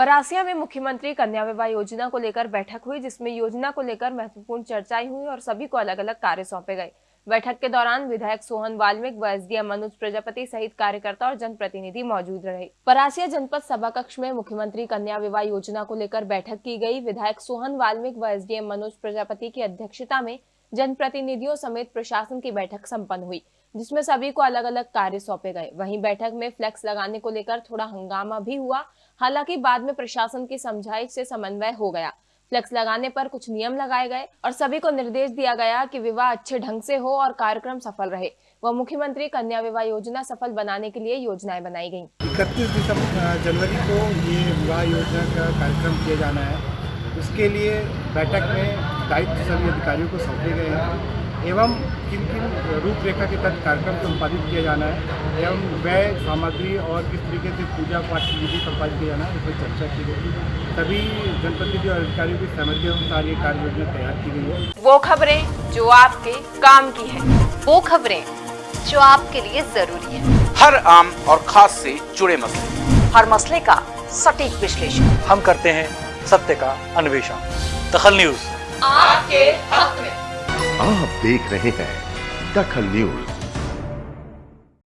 परासिया में मुख्यमंत्री कन्या विवाह योजना को लेकर बैठक हुई, जिसमें योजना को लेकर महत्वपूर्ण चर्चाएँ हुई और सभी को अलग अलग कार्य सौंपे गए। बैठक के दौरान विधायक सोहन वाल्मिक व एसडीएम मनोज प्रजापति सहित कार्यकर्ता और जनप्रतिनिधि मौजूद रहे। परासिया जनपद सभा कक्ष में मुख्यमंत्री कन्या विवाह योजना को लेकर बैठक की गई। विधायक सोहन वाल्मिक व एसडीएम मनोज प्रजापति की अध्यक्षता में जनप्रतिनिधियों समेत प्रशासन की बैठक सम्पन्न हुई। जिसमें सभी को अलग अलग कार्य सौंपे गए। वहीं बैठक में फ्लैक्स लगाने को लेकर थोड़ा हंगामा भी हुआ, हालाँकि बाद में प्रशासन की समझाइश से समन्वय हो गया। फ्लेक्स लगाने पर कुछ नियम लगाए गए और सभी को निर्देश दिया गया कि विवाह अच्छे ढंग से हो और कार्यक्रम सफल रहे। व मुख्यमंत्री कन्या विवाह योजना सफल बनाने के लिए योजनाएँ बनाई गई इकतीस दिसंबर जनवरी को ये विवाह योजना का कार्यक्रम किया जाना है। उसके लिए बैठक में दायित्व सभी अधिकारियों को सौंपे गए हैं। एवं किन किन रूपरेखा के तहत कार्यक्रम संपादित किया जाना है एवं व्यय सामग्री और किस तरीके से पूजा पाठ की विधि संपादित किया जाना है इस पर चर्चा की गई सभी जनप्रतिनिधि और अधिकारियों की सहमति अनुसार ये कार्य योजना तैयार की गई है। वो खबरें जो आपके काम की है वो खबरें जो आपके लिए ज़रूरी है। हर आम और खास से जुड़े मसले। हर मसले का सटीक विश्लेषण। हम करते हैं सत्य का अन्वेषण। दखल न्यूज़। आपके हक में। आप देख रहे हैं दखल न्यूज़।